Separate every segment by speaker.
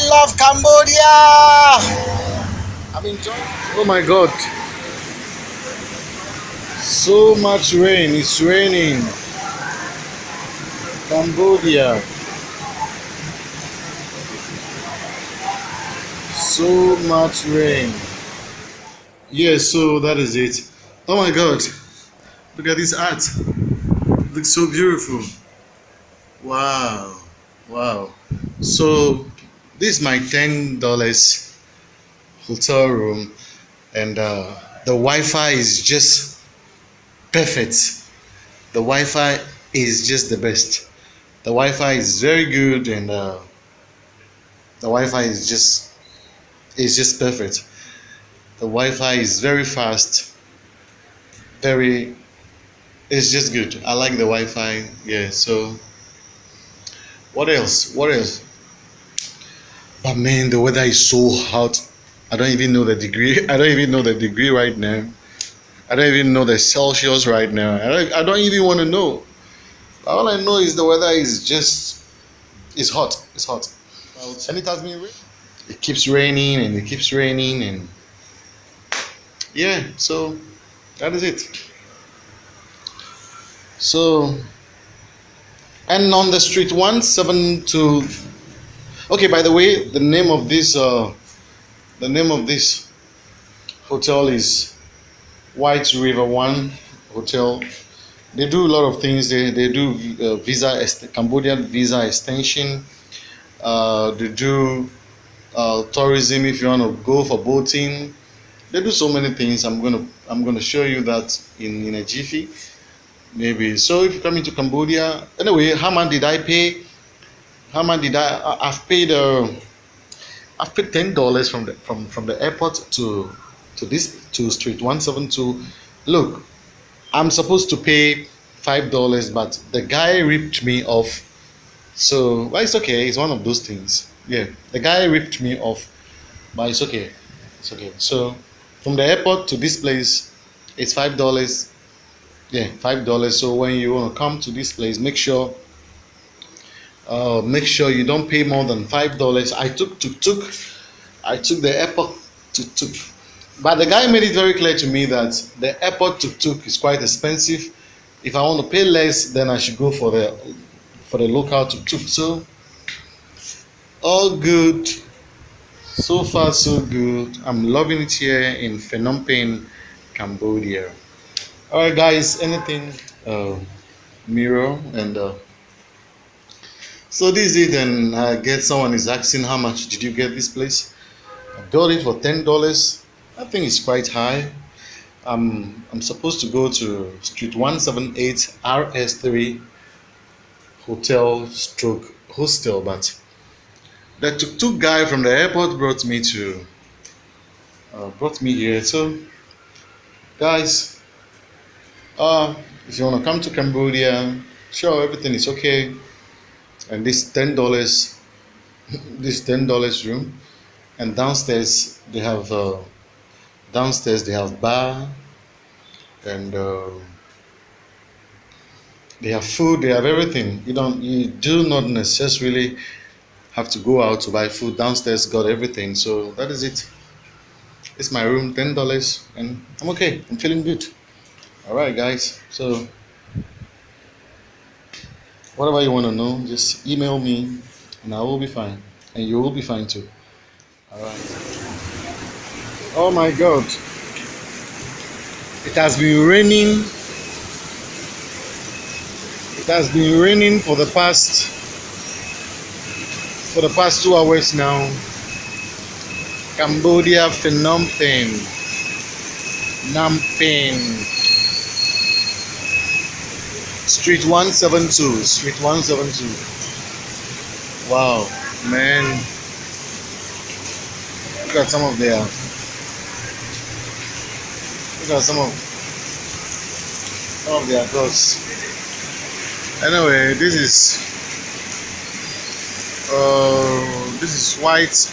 Speaker 1: I love Cambodia. I'm enjoying. Oh my God. So much rain. It's raining. Cambodia. So much rain. Yes, so that is it. Oh my God. Look at this art. It looks so beautiful. Wow. Wow. So this is my ten dollars hotel room and uh, the Wi-Fi is just perfect. The Wi-Fi is just the best. The Wi-Fi is very good and uh, the Wi-Fi is just is just perfect. The Wi-Fi is very fast. Very it's just good. I like the Wi-Fi. Yeah, so what else? What else? But man, the weather is so hot. I don't even know the degree. I don't even know the degree right now. I don't even know the Celsius right now. I don't, I don't even want to know. All I know is the weather is just it's hot. It's hot. And it has been it keeps raining and it keeps raining and yeah, so that is it. So and on the street 172 okay by the way the name of this uh the name of this hotel is white river one hotel. They do a lot of things. They, they do uh, visa cambodian visa extension. Uh, they do uh, tourism if you want to go for boating. They do so many things. I'm gonna i'm gonna show you that in in a jiffy. Maybe. So if you come into cambodia anyway how much did i pay how much did i i've paid uh i've paid ten dollars from the from from the airport to to this to street 172 look i'm supposed to pay five dollars but the guy ripped me off. So well it's okay. It's one of those things. Yeah the guy ripped me off but it's okay. It's okay. So from the airport to this place it's five dollars. Yeah five dollars. So when you want to come to this place make sure uh, make sure you don't pay more than five dollars. I took tuk-tuk. I took the airport tuk-tuk. But the guy made it very clear to me that the airport tuk-tuk is quite expensive. If i want to pay less then i should go for the for the local tuk-tuk. So all good. So far so good. I'm loving it here in phnom penh cambodia. All right guys anything? Uh, mirror and uh, so this is it and i get someone is asking how much did you get this place? I got it for ten dollars. I think it's quite high. I'm i'm supposed to go to street 178 rs3 hotel stroke hostel but the tuk-tuk guy from the airport brought me to uh, brought me here. So guys uh, if you want to come to Cambodia, sure, everything is okay. And this ten dollars, this ten dollars room, and downstairs they have uh, downstairs they have bar, and uh, they have food. They have everything. You don't. You do not necessarily have to go out to buy food. Downstairs got everything. So that is it. It's my room, ten dollars, and I'm okay. I'm feeling good all right guys so whatever you want to know just email me and i will be fine. And you will be fine too. All right oh my god. It has been raining. It has been raining for the past for the past two hours now. Cambodia phnom penh phnom penh Street 172. Street 172. Wow, man. Look at some of their. Look at some of some of their dogs. Anyway, this is uh, this is White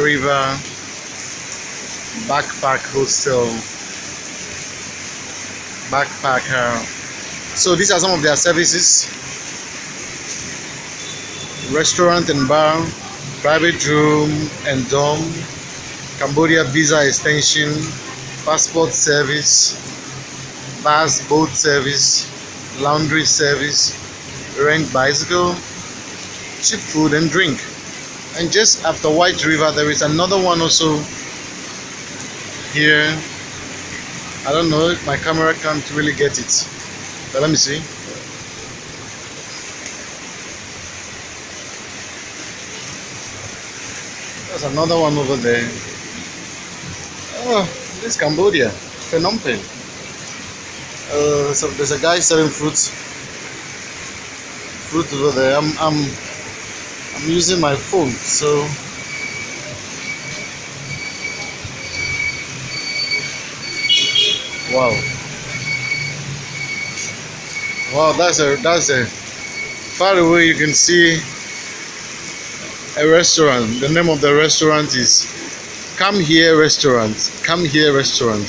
Speaker 1: River Backpack Hostel Backpacker so these are some of their services restaurant and bar private room and dorm, Cambodia visa extension, passport service, bus boat service, laundry service, rent bicycle, cheap food and drink. And just after White River, there is another one also here. I don't know my camera can't really get it, but let me see. There's another one over there. Oh, this Cambodia, Phnom Penh. Uh, so there's a guy selling fruits. Fruit over there. I'm I'm I'm using my phone, so wow. Wow, that's a that's a far away you can see a restaurant. The name of the restaurant is Come Here Restaurant. Come Here Restaurant.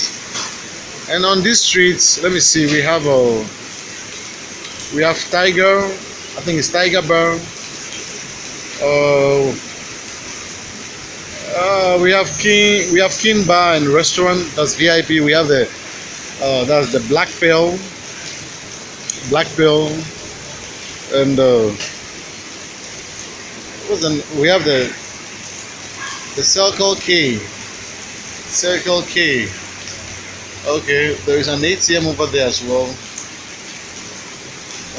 Speaker 1: And on these streets, let me see, we have a we have Tiger, I think it's Tiger Bar. Uh, uh, we have King we have King Bar and Restaurant, that's VIP. We have the uh, that's the Black Pearl. Black Pearl and uh, the, we have the the Circle K. Circle K. Okay, there is an ATM over there as well.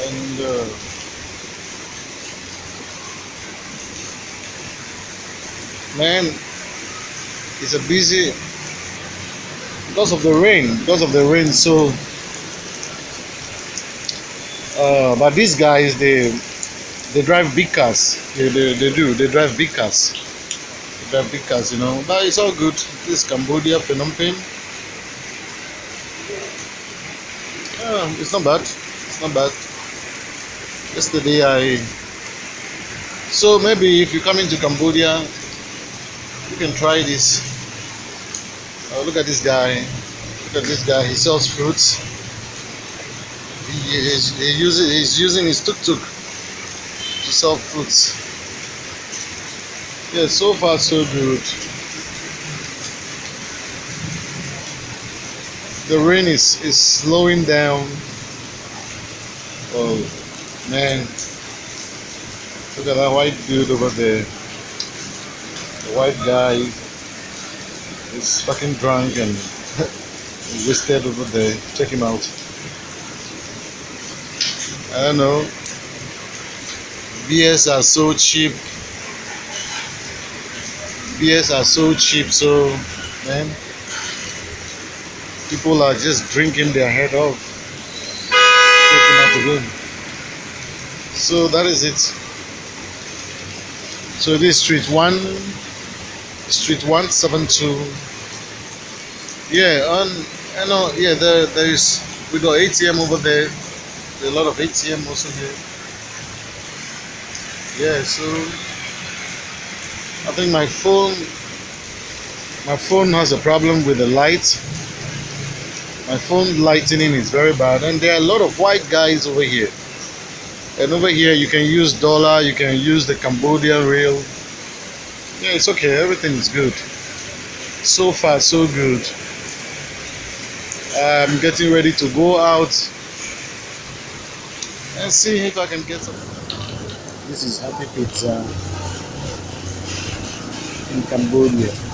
Speaker 1: And uh, man, it's a busy because of the rain. Because of the rain, so. Uh, but these guys, they they drive big cars. They, they, they do. They drive big cars. They drive big cars, you know. But it's all good. This is Cambodia, Phnom Penh. Yeah, it's not bad. It's not bad. Yesterday I. So maybe if you come into Cambodia, you can try this. Oh, look at this guy. Look at this guy. He sells fruits. He is he uses he's using his tuk tuk to sell fruits. Yeah, so far so good. The rain is, is slowing down. Oh man. Look at that white dude over there. The white guy is fucking drunk and wasted over there. Check him out. I don't know. BS are so cheap. BS are so cheap, so man, people are just drinking their head off, taking out the room. So that is it. So this street one, street one seven two. Yeah, on I know. Yeah, there there is. We got ATM over there. A lot of ATM also here. Yeah, so I think my phone my phone has a problem with the light. My phone lightening is very bad and there are a lot of white guys over here. And over here you can use dollar, you can use the Cambodian riel. Yeah, it's okay, everything is good. So far so good. I'm getting ready to go out and see if I can get some. This is Happy Pizza in Cambodia.